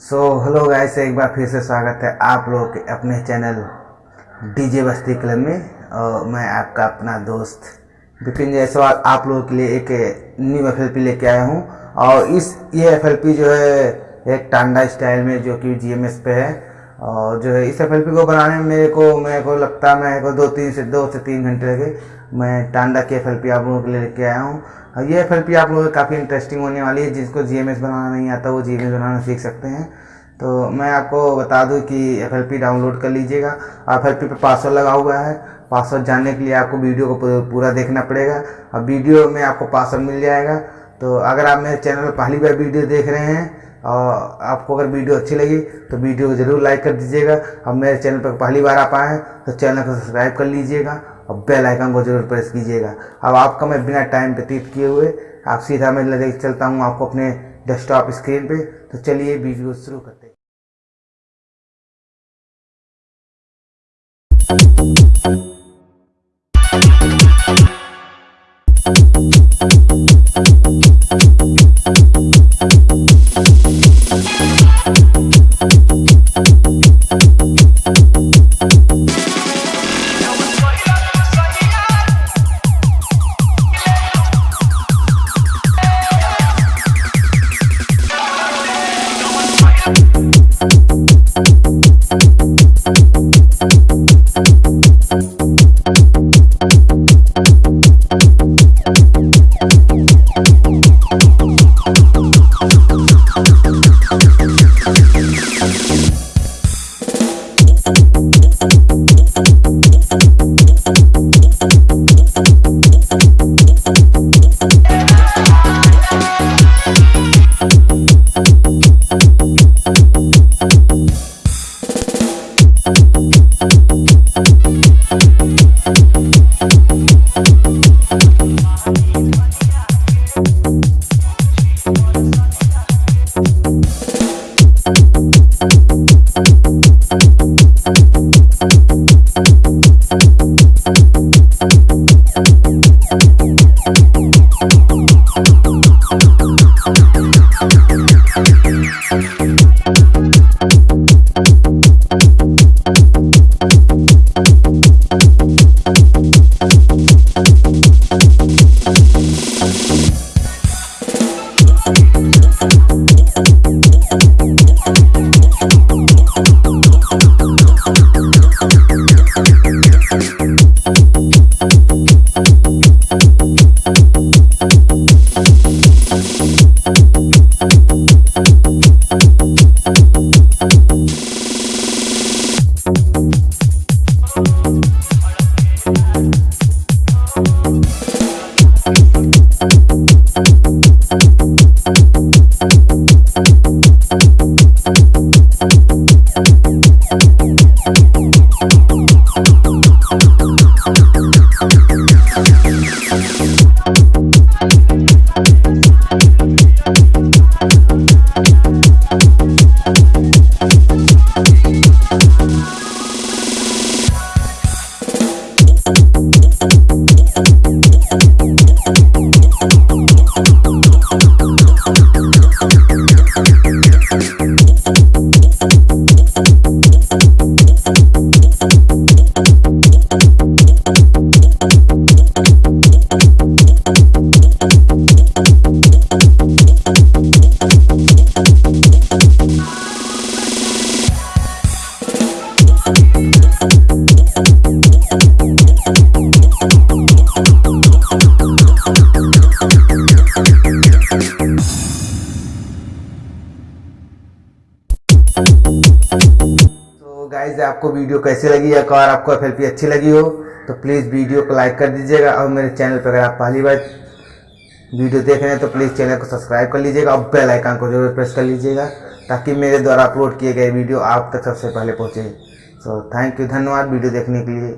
So hello guys एक बार फिर से स्वागत है आप लोगों के अपने चैनल डीजे बस्ती क्लब में। और मैं आपका अपना दोस्त विपिन जायसवाल आप लोगों के लिए एक न्यू एफएलपी लेके आया हूँ। और इस ये एफएलपी जो है, एक टांडा स्टाइल में जो कि जीएमएस पे है। और जो है, इस एफएलपी को बनाने में मेरे को मेरे को लगता है, मेरे को दो तीन से, दो से तीन घंटे लगे। मैं टांडा की एफ़ आप लोगों के लिए लेके आया हूँ। ये एफएलपी आप लोगों को काफ़ी इंटरेस्टिंग होने वाली है, जिसको जीएमएस बनाना नहीं आता, वो जीएमएस बनाना सीख सकते हैं। तो मैं आपको बता दूँ कि एफएलपी डाउनलोड कर लीजिएगा। एफ़ एल पे पासवर्ड लगा हुआ है। पासवर्ड जानने के लिए आपको वीडियो को पूरा देखना पड़ेगा। और वीडियो में आपको पासवर्ड मिल जाएगा। तो अगर आप मेरे चैनल पर पहली बार वीडियो देख रहे हैं और आपको अगर वीडियो अच्छी लगी तो वीडियो को ज़रूर लाइक कर दीजिएगा। अब मेरे चैनल पर पहली बार आप आए हैं तो चैनल को सब्सक्राइब कर लीजिएगा और बेल आइकन को ज़रूर प्रेस कीजिएगा। अब आपका मैं बिना टाइम व्यतीत किए हुए, आप सीधा मैं लेके चलता हूँ आपको अपने डेस्कटॉप स्क्रीन पे। तो चलिए वीडियो शुरू करते हैं। गाइज़ आपको वीडियो कैसी लगी? या कार आपको एफएलपी अच्छी लगी हो तो प्लीज़ वीडियो को लाइक कर दीजिएगा और मेरे चैनल पर अगर आप पहली बार वीडियो देख रहे हैं तो प्लीज़ चैनल को सब्सक्राइब कर लीजिएगा और बेल आइकन को ज़रूर प्रेस कर लीजिएगा, ताकि मेरे द्वारा अपलोड किए गए वीडियो आप तक सबसे पहले पहुँचे। सो थैंक यू धन्यवाद वीडियो देखने के लिए।